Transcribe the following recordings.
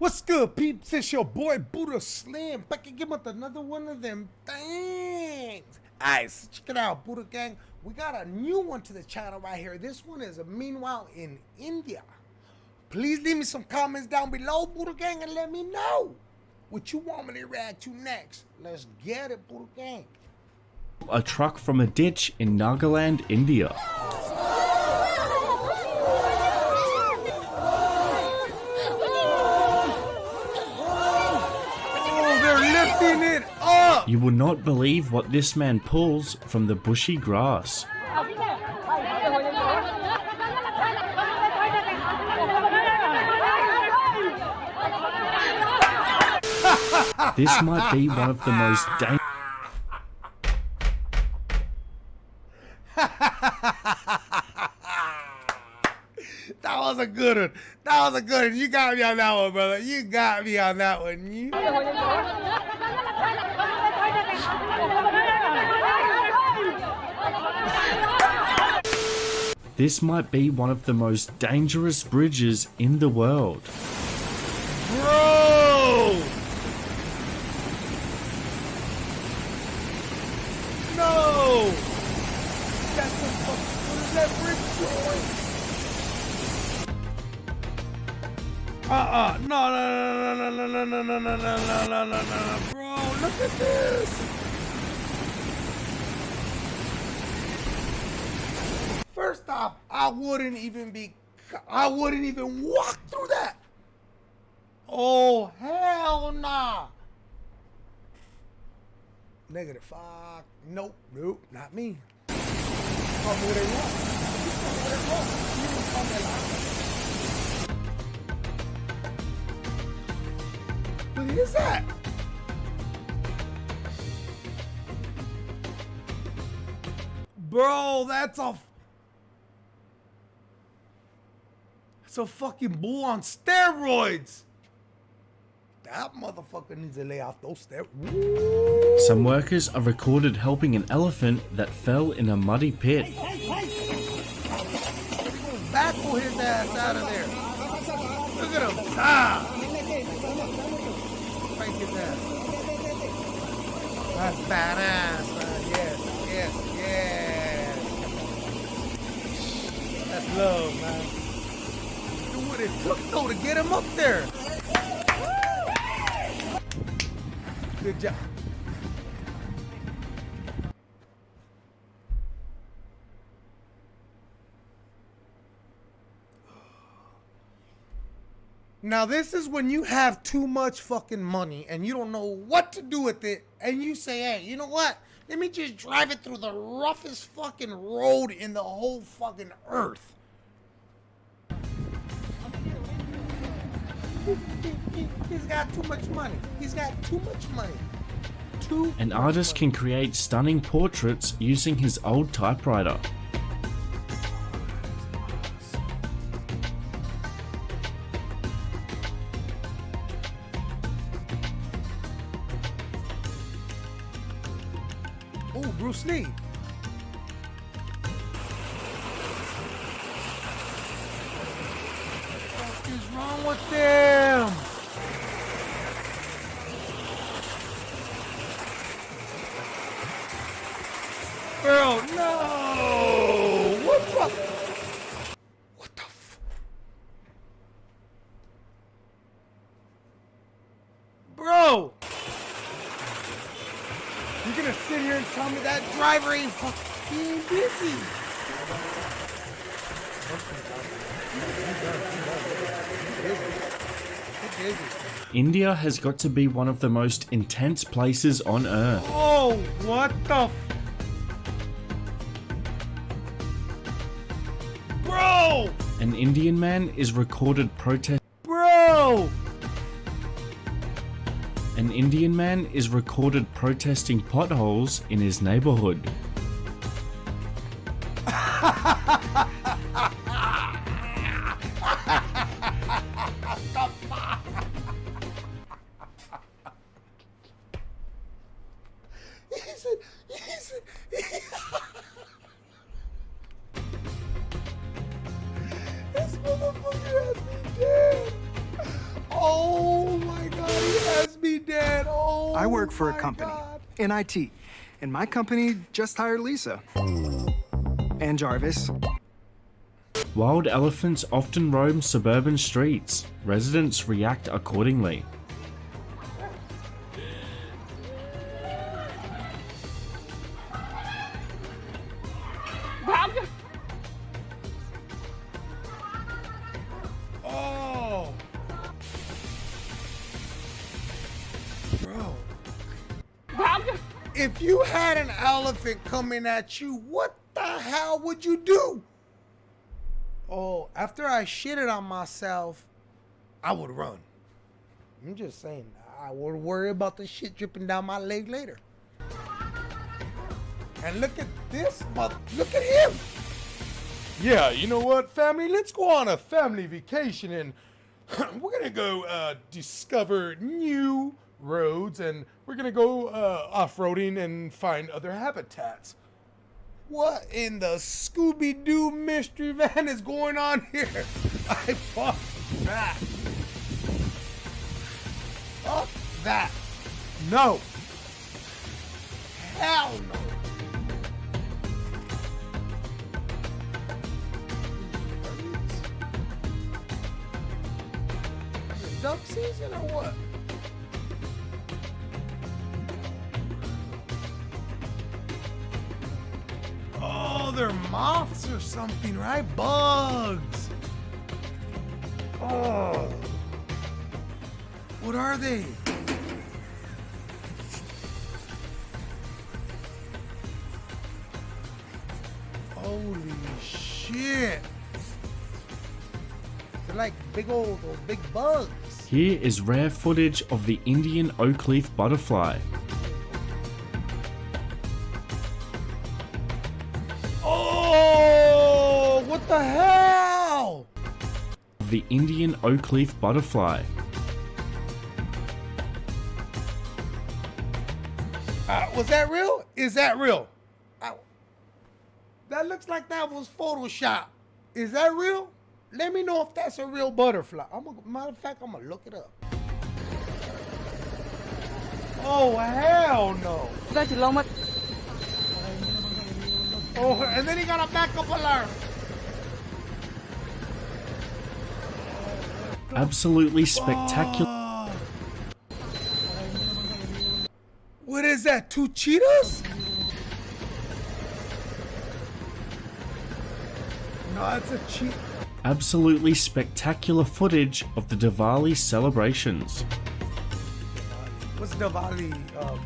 What's good, peeps? It's your boy Buddha Slim back again with another one of them things. Alright, so check it out, Buddha Gang. We got a new one to the channel right here. This one is a meanwhile in India. Please leave me some comments down below, Buddha Gang, and let me know what you want me to react to next. Let's get it, Buddha Gang. A truck from a ditch in Nagaland, India. lifting it up. You will not believe what this man pulls from the bushy grass. this might be one of the most dangerous. that was a good one. That was a good one. You got me on that one, brother. You got me on that one. You. This might be one of the most dangerous bridges in the world. Bro! No! That's the fuck. What is that bridge doing? Uh-uh. No, no, no, no, no, no, no, no, no, no, no, no, no, no, bro. Look at this. Off, I wouldn't even be, I wouldn't even walk through that. Oh, hell nah. Negative five. Nope, nope, not me. Call me what they want. What is that? Bro, that's a It's a fucking bull on steroids. That motherfucker needs to lay off those steroids. Some workers are recorded helping an elephant that fell in a muddy pit. His ass out of there. Look at him. Ah! Break his ass. That's badass, man. Yes, yes, yes. That's love, man what it took though to get him up there. Good job. Now this is when you have too much fucking money and you don't know what to do with it and you say, hey, you know what? Let me just drive it through the roughest fucking road in the whole fucking earth. He's got too much money. He's got too much money. Too An artist can create stunning portraits using his old typewriter. Oh, Bruce Lee. is wrong with them? Girl, no! What the? What the f? Bro! You're gonna sit here and tell me that driver ain't fucking busy? India has got to be one of the most intense places on earth. Oh, what the Bro! An Indian man is recorded protest. Bro! An Indian man is recorded protesting potholes in his neighborhood. I work for a company in IT, and my company just hired Lisa. And Jarvis. Wild elephants often roam suburban streets. Residents react accordingly. If you had an elephant coming at you, what the hell would you do? Oh, after I shitted on myself, I would run. I'm just saying, I would worry about the shit dripping down my leg later. And look at this mother, look at him. Yeah, you know what, family? Let's go on a family vacation and we're gonna go uh, discover new roads and we're gonna go uh, off-roading and find other habitats. What in the Scooby Doo mystery van is going on here? I fuck that. Fuck that. No. Hell no. Duck season or what? Moths or something, right? Bugs. Oh. What are they? Holy shit. They're like big old, big bugs. Here is rare footage of the Indian oak leaf butterfly. The hell? The Indian oak leaf butterfly. Uh, was that real? Is that real? I- that looks like that was Photoshop. Is that real? Let me know if that's a real butterfly. I'm a, matter of fact, I'm gonna look it up. Oh hell no! Ra chỉ lo mất Oh, and then he got a backup alarm. Absolutely spectacular. What is that? Two cheetahs? No, that's a cheetah. Absolutely spectacular footage of the Diwali celebrations. What's Diwali? Um...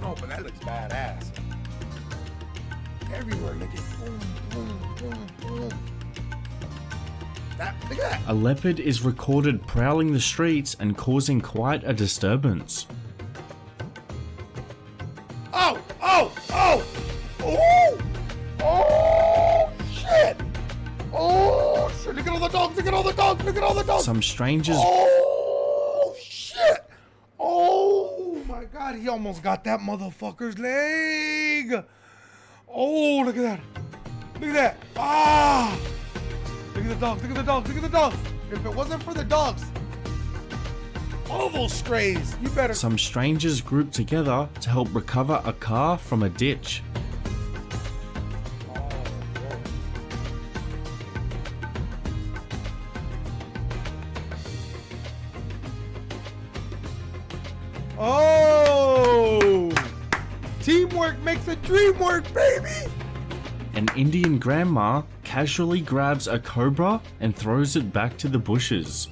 No, but that looks badass. Everywhere, look at boom, boom, boom, boom. That, look at that. A leopard is recorded prowling the streets and causing quite a disturbance. Oh, oh, oh, oh, oh, shit. Oh, shit. Look at all the dogs. Look at all the dogs. Look at all the dogs. Some strangers Oh shit! Oh my god, he almost got that motherfucker's leg! Oh, look at that! Look at that! Ah! Look at the dogs, look at the dogs, look at the dogs! If it wasn't for the dogs, all those strays, you better. some strangers grouped together to help recover a car from a ditch. Oh! Teamwork makes a dream work, baby! An Indian grandma casually grabs a cobra and throws it back to the bushes.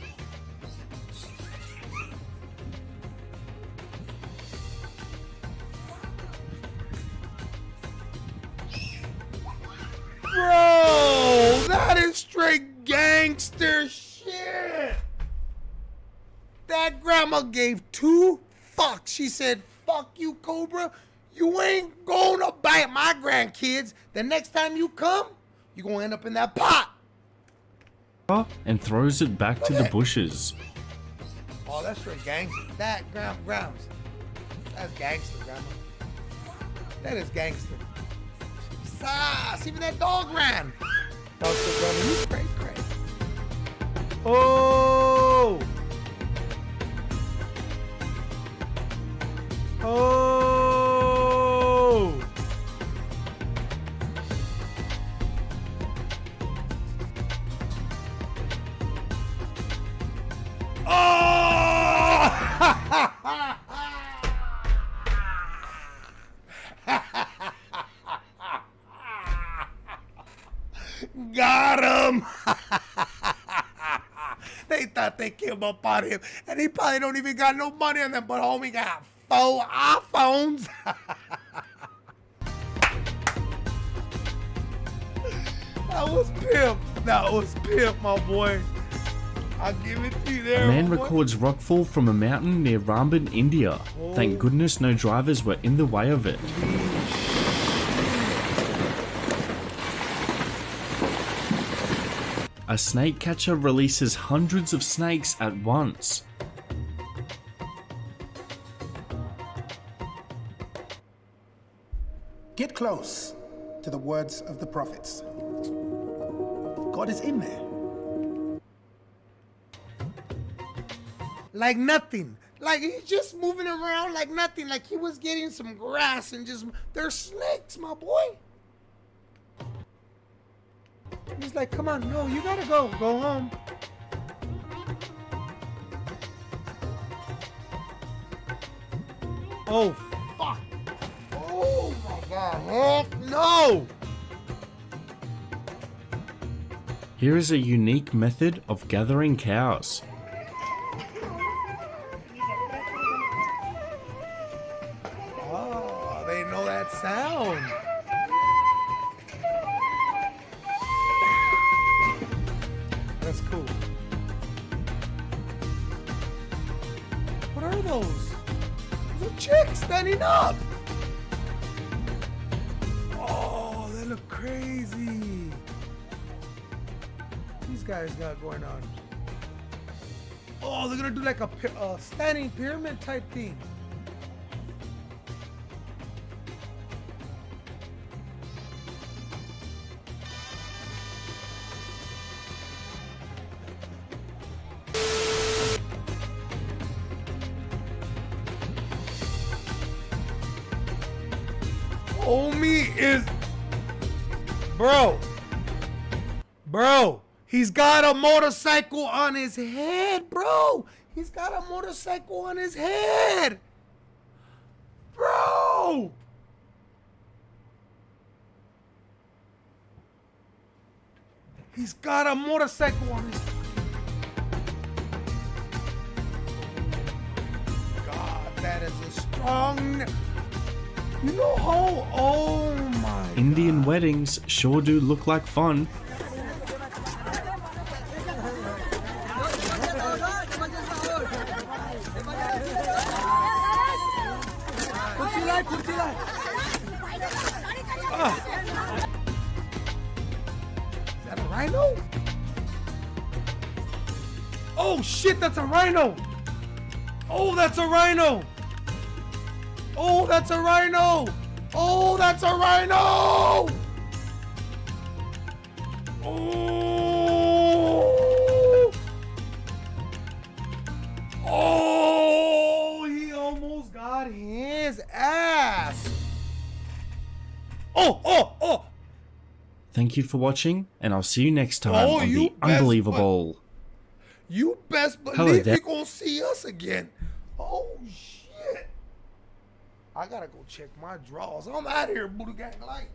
Bro, that is straight gangster shit. That grandma gave two fucks. She said, fuck you, Cobra. You ain't gonna bite my grandkids. The next time you come, you're gonna end up in that pot! And throws it back to the bushes. Oh, that's straight gangster. That, ground, Grams. That's gangster, Grandma. That is gangster. Sass! Even that dog ran! That was so Grandma. Crazy, crazy. Oh! Oh! They came up on him, and he probably don't even got no money on them, but homie got four iPhones. that was pimp. That was pimp, my boy. I'll give it to you there. A man boy. records rockfall from a mountain near Ramban, India. Thank oh. goodness no drivers were in the way of it. A snake catcher releases hundreds of snakes at once. Get close to the words of the prophets. God is in there. like nothing. Like he's just moving around like nothing. Like he was getting some grass and just they're snakes, my boy. He's like, come on, no, you gotta go, go home. Oh fuck! Oh my god! Heck no! Here is a unique method of gathering cows. Are those? Those chicks standing up. Oh, they look crazy. These guys got going on. Oh, they're gonna do like a py- uh, standing pyramid type thing. Homie is. Bro. Bro. He's got a motorcycle on his head, bro. He's got a motorcycle on his head. Bro. He's got a motorcycle on his God, that is a strong. You know how? Oh my. Indian weddings sure do look like fun. Is that a rhino? Oh shit, that's a rhino! Oh, that's a rhino! Oh, that's a rhino! Oh, that's a rhino! Oh! Oh, he almost got his ass! Oh, oh, oh! Thank you for watching, and I'll see you next time Oh, on the Unbelievable. You best believe you're gonna see us again. Oh shit! I gotta go check my drawers. I'm out of here, Buddha Gang Light.